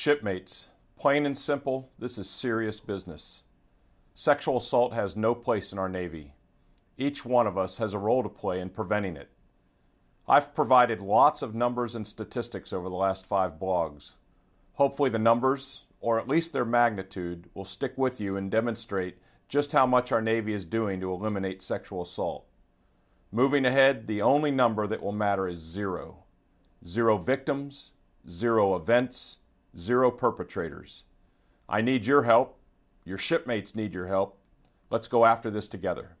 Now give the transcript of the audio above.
Shipmates, plain and simple, this is serious business. Sexual assault has no place in our Navy. Each one of us has a role to play in preventing it. I've provided lots of numbers and statistics over the last five blogs. Hopefully the numbers, or at least their magnitude, will stick with you and demonstrate just how much our Navy is doing to eliminate sexual assault. Moving ahead, the only number that will matter is zero. Zero victims, zero events, zero perpetrators. I need your help. Your shipmates need your help. Let's go after this together.